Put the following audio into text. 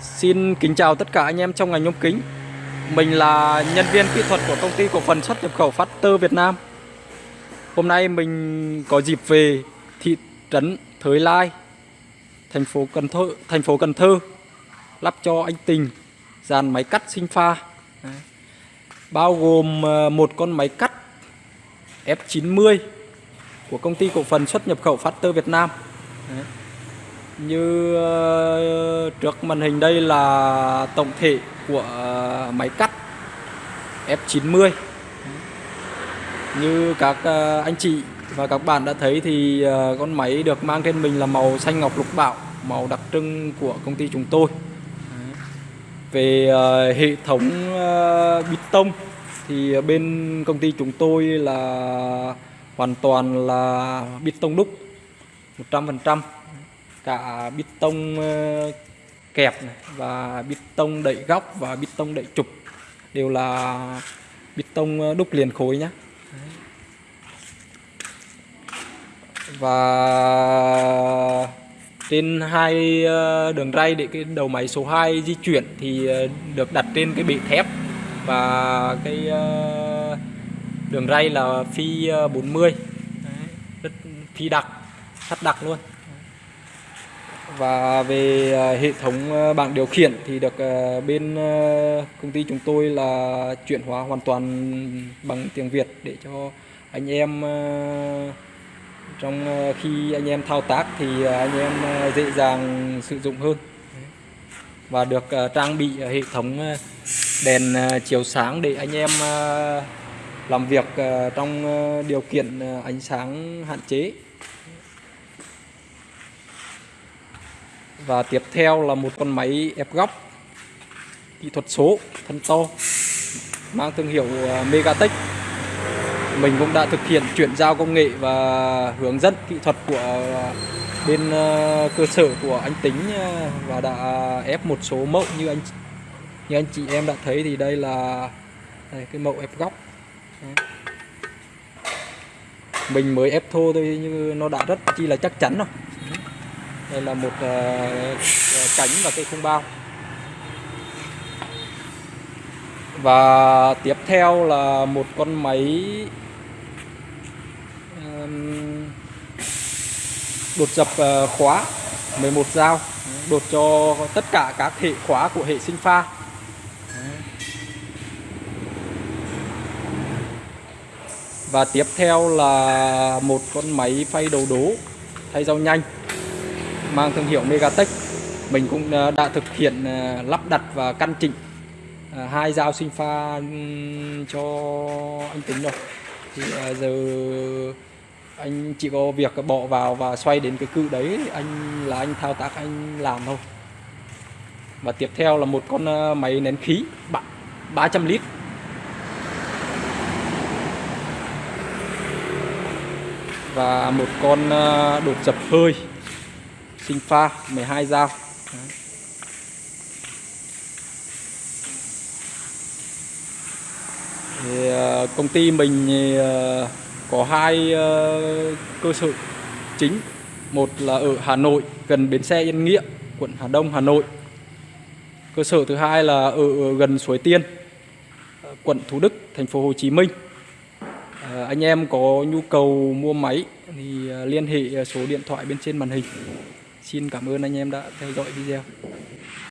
Xin kính chào tất cả anh em trong ngành nhôm kính. Mình là nhân viên kỹ thuật của công ty cổ phần xuất nhập khẩu Factor Việt Nam. Hôm nay mình có dịp về thị trấn Thới Lai Thành phố Cần Thơ, thành phố Cần Thơ Lắp cho anh Tình dàn máy cắt sinh pha. Bao gồm ờ, một con máy cắt F90 của công ty cổ phần xuất nhập khẩu Factor Việt Nam. Đấy như ờ, trước màn hình đây là tổng thể của ờ, máy cắt F90 như các ờ, anh chị và các bạn đã thấy thì con máy được mang trên mình là màu xanh ngọc lục bảo, màu đặc trưng của công ty chúng tôi. Về hệ thống bít tông thì bên công ty chúng tôi là hoàn toàn là bít tông đúc 100% cả bít tông ờ, kẹp này, và bít tông đẩy góc, và bít tông đẩy trục. Đều là bít tông ờ, đúc liền khối nhé và trên hai ờ, đường ray để cái đầu máy số 2 di chuyển thì được đặt trên cái bệ thép. Và cái đường ray là phi 40 rất phi đặc, sắt đặc luôn và về à, hệ thống à, bảng điều khiển thì được à, bên công ty chúng tôi là chuyển hóa hoàn toàn bằng tiếng Việt để cho anh em trong khi anh em thao tác thì anh em dễ dàng sử dụng hơn. Và được trang bị hệ thống đèn chiếu sáng để anh em làm việc trong điều kiện ánh sáng hạn chế. Và tiếp theo là một con máy ép góc kỹ thuật số thân to mang thương hiệu à, Megatech. Mình cũng đã thực hiện chuyển giao công nghệ và hướng dẫn kỹ thuật của à, bên à, cơ sở của anh Tính và đã ép một số mẫu như anh như anh chị em đã thấy thì đây là đây, cái mẫu ép góc. Mình mới ép thô thôi nhưng nó đã rất chi là chắc chắn rồi đây là một ờ, ờ, cánh và cây khung bao. Và tiếp theo là một con máy đột dập ờ, khóa 11 dao, đột cho tất cả các hệ khóa của hệ sinh pha. Và tiếp theo là một con máy phay đầu đố, thay dao nhanh mang thương hiệu Megatech. Mình cũng ờ, đã thực hiện ờ, lắp đặt và căn chỉnh ờ, hai dao sinh pha cho anh tính rồi. Thì giờ anh chỉ có việc bỏ vào và xoay đến cái cự đấy, anh, là anh thao tác anh làm thôi. Và tiếp theo là một con máy nén khí 300 lít. Và một con đột dập hơi sinh pha 12 dao. Thì ờ, công ty mình ờ, có hai ờ, cơ sở chính. Một là ở Hà Nội gần bến xe Yên Nghĩa quận Hà Đông Hà Nội. Cơ sở thứ hai là ở gần Suối Tiên quận Thủ Đức thành phố Hồ Chí Minh. À, anh em có nhu cầu mua máy thì liên hệ số điện thoại bên trên màn hình. Xin cảm ơn anh em đã theo dõi video.